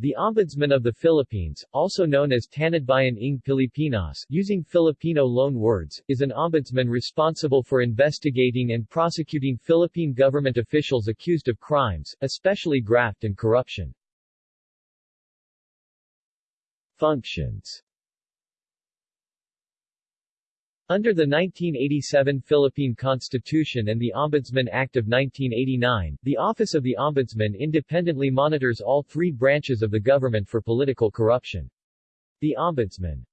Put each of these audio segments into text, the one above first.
The Ombudsman of the Philippines, also known as Tanodbayan ng Pilipinas using Filipino loan words, is an ombudsman responsible for investigating and prosecuting Philippine government officials accused of crimes, especially graft and corruption. Functions under the 1987 Philippine Constitution and the Ombudsman Act of 1989, the Office of the Ombudsman independently monitors all three branches of the government for political corruption. The Ombudsman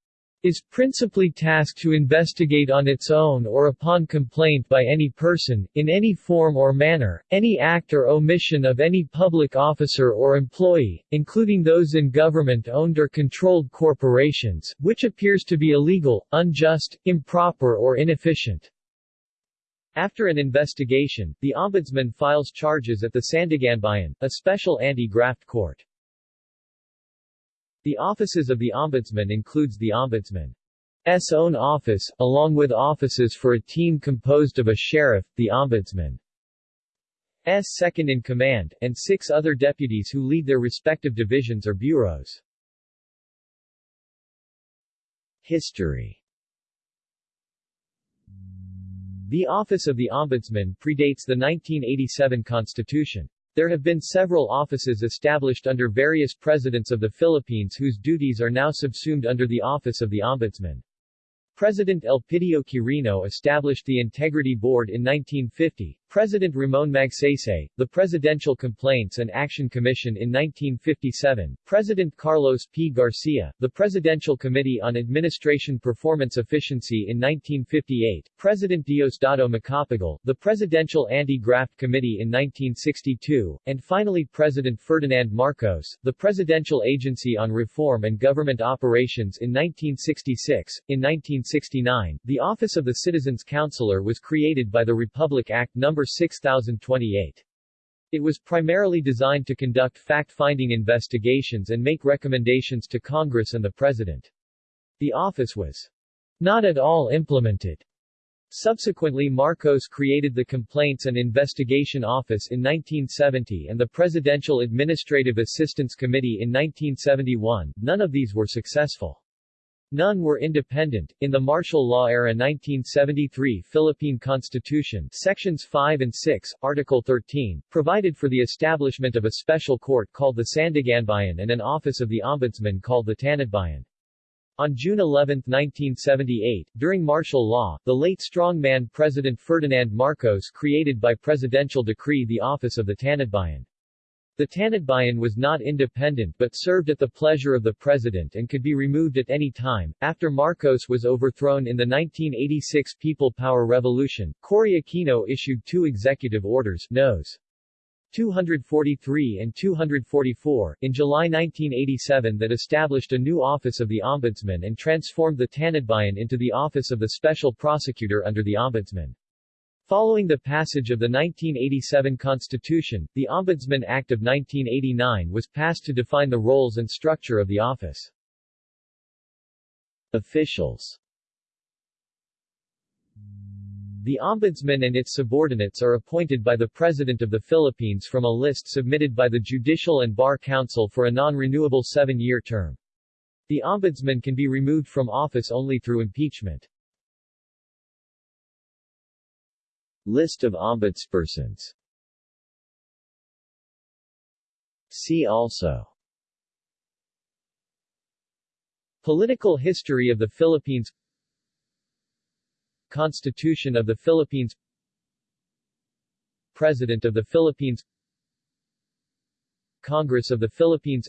is principally tasked to investigate on its own or upon complaint by any person, in any form or manner, any act or omission of any public officer or employee, including those in government-owned or controlled corporations, which appears to be illegal, unjust, improper or inefficient. After an investigation, the Ombudsman files charges at the Sandiganbayan, a special anti-graft court. The offices of the Ombudsman includes the Ombudsman's own office, along with offices for a team composed of a sheriff, the Ombudsman's second-in-command, and six other deputies who lead their respective divisions or bureaus. History The office of the Ombudsman predates the 1987 Constitution. There have been several offices established under various presidents of the Philippines whose duties are now subsumed under the Office of the Ombudsman. President Elpidio Quirino established the Integrity Board in 1950, President Ramon Magsaysay, the Presidential Complaints and Action Commission in 1957, President Carlos P. Garcia, the Presidential Committee on Administration Performance Efficiency in 1958, President Diosdado Macapagal, the Presidential Anti-Graft Committee in 1962, and finally President Ferdinand Marcos, the Presidential Agency on Reform and Government Operations in 1966. In 1969, the Office of the Citizens Counselor was created by the Republic Act No. 6028. It was primarily designed to conduct fact-finding investigations and make recommendations to Congress and the President. The office was not at all implemented. Subsequently Marcos created the Complaints and Investigation Office in 1970 and the Presidential Administrative Assistance Committee in 1971, none of these were successful. None were independent. In the martial law era 1973 Philippine Constitution, Sections 5 and 6, Article 13, provided for the establishment of a special court called the Sandiganbayan and an office of the Ombudsman called the Tanodbayan. On June 11, 1978, during martial law, the late strongman President Ferdinand Marcos created by presidential decree the office of the Tanodbayan. The Tanodbayan was not independent but served at the pleasure of the president and could be removed at any time. After Marcos was overthrown in the 1986 People Power Revolution, Cory Aquino issued two executive orders Nos. 243 and 244, in July 1987 that established a new office of the Ombudsman and transformed the Tanodbayan into the office of the Special Prosecutor under the Ombudsman. Following the passage of the 1987 Constitution, the Ombudsman Act of 1989 was passed to define the roles and structure of the office. Officials The Ombudsman and its subordinates are appointed by the President of the Philippines from a list submitted by the Judicial and Bar Council for a non-renewable seven-year term. The Ombudsman can be removed from office only through impeachment. List of ombudspersons. See also. Political history of the Philippines. Constitution of the Philippines. President of the Philippines. Congress of the Philippines.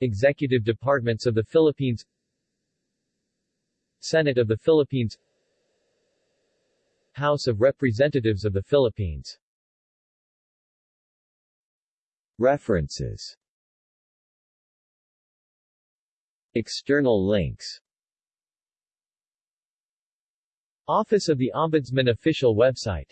Executive Departments of the Philippines. Senate of the Philippines House of Representatives of the Philippines. References. External links. Office of the Ombudsman official website